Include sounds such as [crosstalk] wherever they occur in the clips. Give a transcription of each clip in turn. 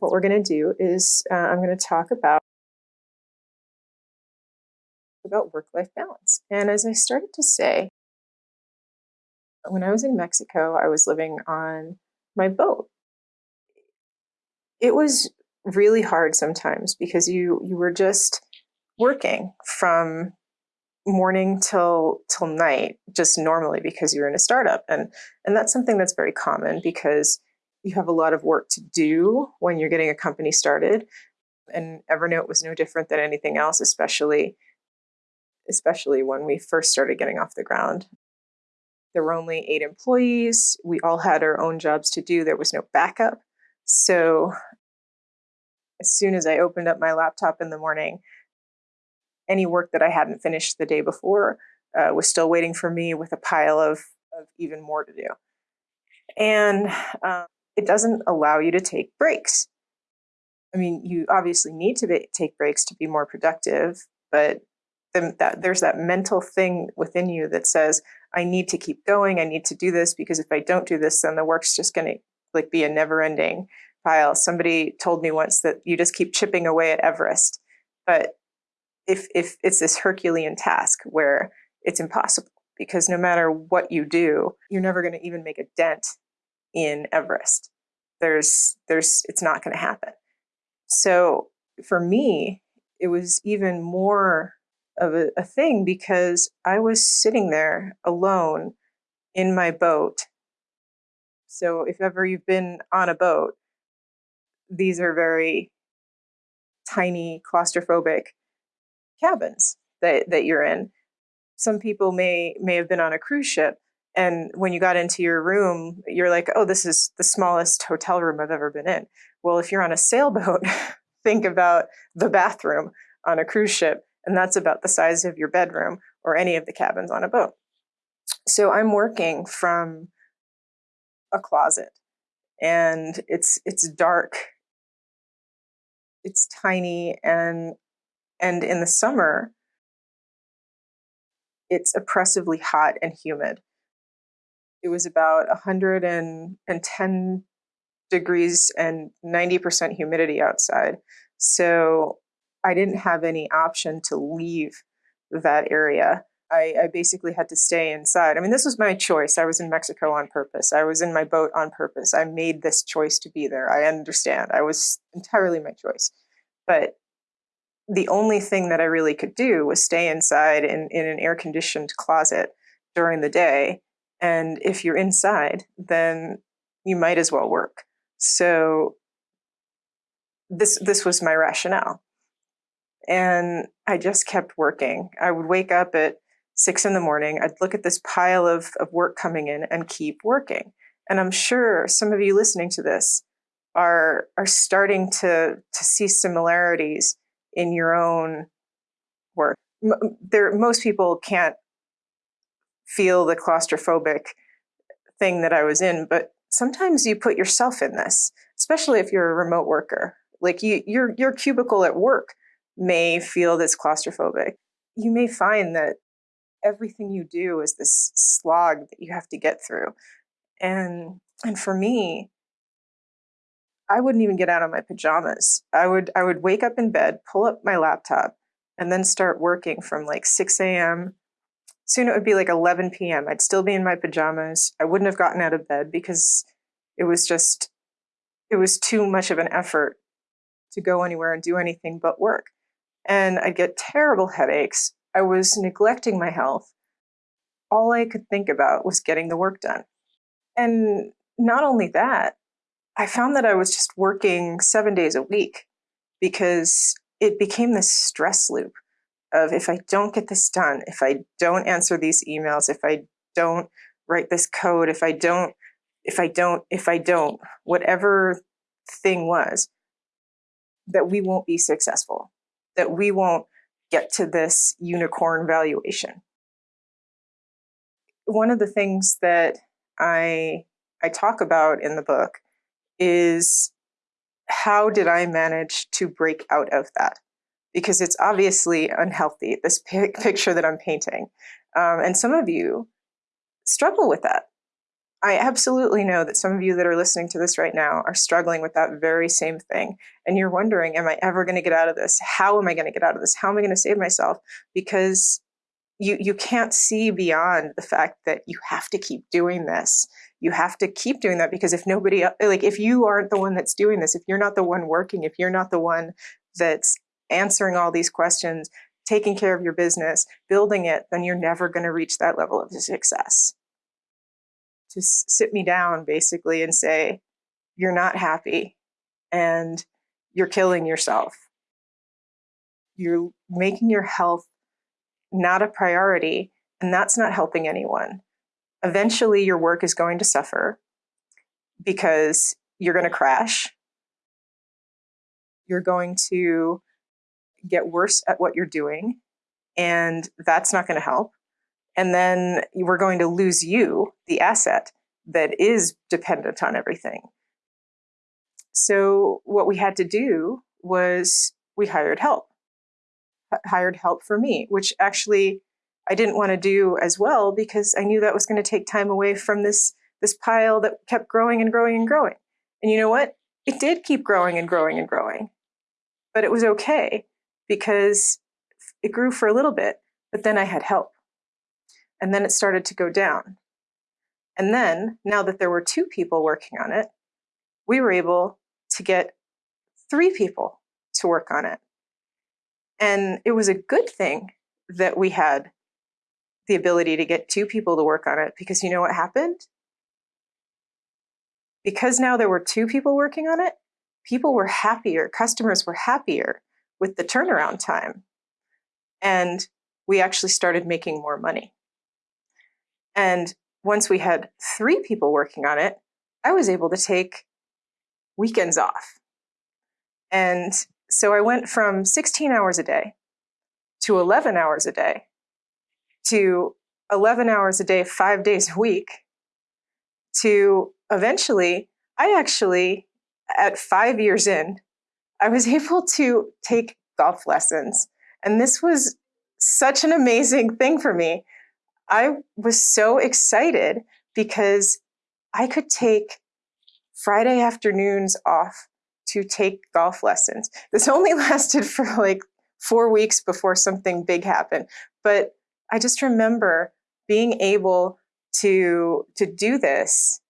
what we're going to do is uh, I'm going to talk about about work-life balance. And as I started to say, when I was in Mexico, I was living on my boat. It was really hard sometimes because you you were just working from morning till till night just normally because you're in a startup and and that's something that's very common because you have a lot of work to do when you're getting a company started and evernote was no different than anything else especially especially when we first started getting off the ground. There were only eight employees. We all had our own jobs to do. There was no backup. So as soon as i opened up my laptop in the morning any work that I hadn't finished the day before uh, was still waiting for me with a pile of, of even more to do. And um, it doesn't allow you to take breaks. I mean, you obviously need to be, take breaks to be more productive, but the, that, there's that mental thing within you that says, I need to keep going. I need to do this because if I don't do this, then the work's just going to like be a never ending pile. Somebody told me once that you just keep chipping away at Everest, but if if it's this Herculean task where it's impossible because no matter what you do, you're never going to even make a dent in Everest. There's there's it's not going to happen. So for me, it was even more of a, a thing because I was sitting there alone in my boat. So if ever you've been on a boat, these are very tiny, claustrophobic cabins that, that you're in. Some people may may have been on a cruise ship and when you got into your room, you're like, oh, this is the smallest hotel room I've ever been in. Well, if you're on a sailboat, [laughs] think about the bathroom on a cruise ship, and that's about the size of your bedroom or any of the cabins on a boat. So I'm working from a closet and it's it's dark it's tiny and and in the summer, it's oppressively hot and humid. It was about 110 degrees and 90% humidity outside. So I didn't have any option to leave that area. I, I, basically had to stay inside. I mean, this was my choice. I was in Mexico on purpose. I was in my boat on purpose. I made this choice to be there. I understand. I was entirely my choice. But the only thing that I really could do was stay inside in, in an air conditioned closet during the day. And if you're inside, then you might as well work. So this this was my rationale. And I just kept working. I would wake up at six in the morning, I'd look at this pile of, of work coming in and keep working. And I'm sure some of you listening to this are are starting to to see similarities in your own work. There, most people can't feel the claustrophobic thing that I was in, but sometimes you put yourself in this, especially if you're a remote worker. Like you, your your cubicle at work may feel this claustrophobic. You may find that everything you do is this slog that you have to get through. And and for me, I wouldn't even get out of my pajamas. I would I would wake up in bed, pull up my laptop, and then start working from like 6 a.m. Soon it would be like 11 p.m. I'd still be in my pajamas. I wouldn't have gotten out of bed because it was just it was too much of an effort to go anywhere and do anything but work. And I'd get terrible headaches. I was neglecting my health. All I could think about was getting the work done. And not only that, I found that I was just working seven days a week because it became this stress loop of if I don't get this done, if I don't answer these emails, if I don't write this code, if I don't, if I don't, if I don't, whatever thing was, that we won't be successful, that we won't get to this unicorn valuation. One of the things that I I talk about in the book is how did I manage to break out of that? Because it's obviously unhealthy, this [laughs] picture that I'm painting. Um, and some of you struggle with that. I absolutely know that some of you that are listening to this right now are struggling with that very same thing. And you're wondering, am I ever going to get out of this? How am I going to get out of this? How am I going to save myself? Because you you can't see beyond the fact that you have to keep doing this you have to keep doing that because if nobody like if you aren't the one that's doing this if you're not the one working if you're not the one that's answering all these questions taking care of your business building it then you're never going to reach that level of success to sit me down basically and say you're not happy and you're killing yourself you're making your health not a priority, and that's not helping anyone. Eventually, your work is going to suffer because you're going to crash. You're going to get worse at what you're doing, and that's not going to help. And then we're going to lose you, the asset that is dependent on everything. So, what we had to do was we hired help hired help for me, which actually I didn't want to do as well because I knew that was going to take time away from this this pile that kept growing and growing and growing. And you know what? It did keep growing and growing and growing. But it was okay because it grew for a little bit, but then I had help. And then it started to go down. And then, now that there were two people working on it, we were able to get three people to work on it. And it was a good thing that we had the ability to get two people to work on it because you know what happened? Because now there were two people working on it, people were happier, customers were happier with the turnaround time. And we actually started making more money. And once we had three people working on it, I was able to take weekends off. And so I went from 16 hours a day to 11 hours a day to 11 hours a day, five days a week to eventually, I actually, at five years in, I was able to take golf lessons. And this was such an amazing thing for me. I was so excited because I could take Friday afternoons off to take golf lessons. This only [laughs] lasted for like four weeks before something big happened. But I just remember being able to to do this.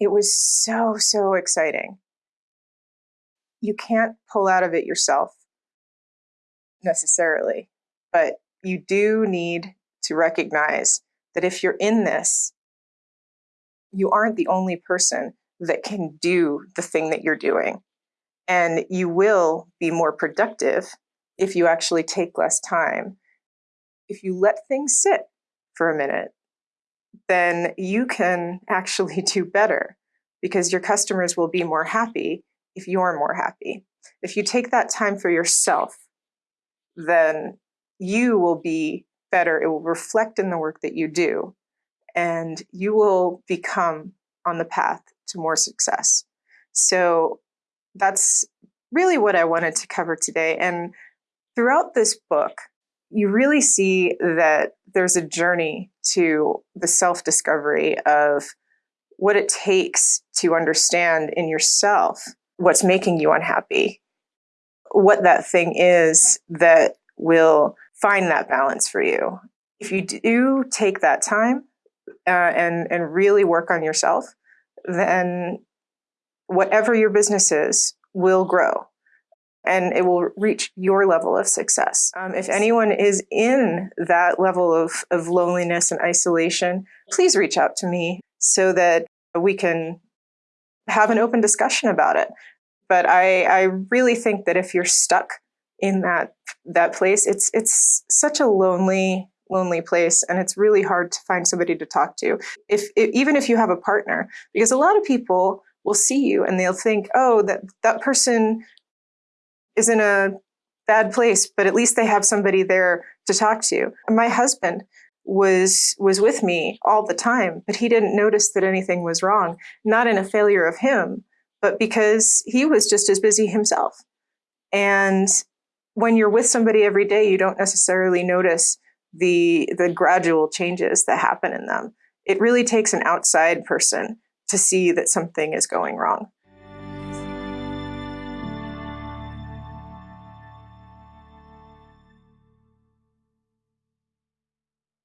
It was so, so exciting. You can't pull out of it yourself necessarily, but you do need to recognize that if you're in this, you aren't the only person that can do the thing that you're doing. And you will be more productive if you actually take less time. If you let things sit for a minute, then you can actually [laughs] do better because your customers will be more happy if you're more happy. If you take that time for yourself, then you will be better. It will reflect in the work that you do and you will become on the path to more success. So that's really what I wanted to cover today. And throughout this book, you really see that there's a journey to the self discovery of what it takes to understand in yourself what's making you unhappy, what that thing is that will find that balance for you. If you do take that time uh, and and really work on yourself, then whatever your business is will grow and it will reach your level of success. Um, if anyone is in that level of, of loneliness and isolation, please reach out to me so that we can have an open discussion about it. But I, I really think that if you're stuck in that that place, it's it's such a lonely lonely place and it's really hard to find somebody to talk to if, if, even if you have a partner because a lot of people will see you and they'll think oh that that person is in a bad place but at least they have somebody there to talk to my husband was was with me all the time but he didn't notice that anything was wrong not in a failure of him but because he was just as busy himself and when you're with somebody every day you don't necessarily notice the the gradual changes that happen in them. It really takes an outside person to see that something is going wrong.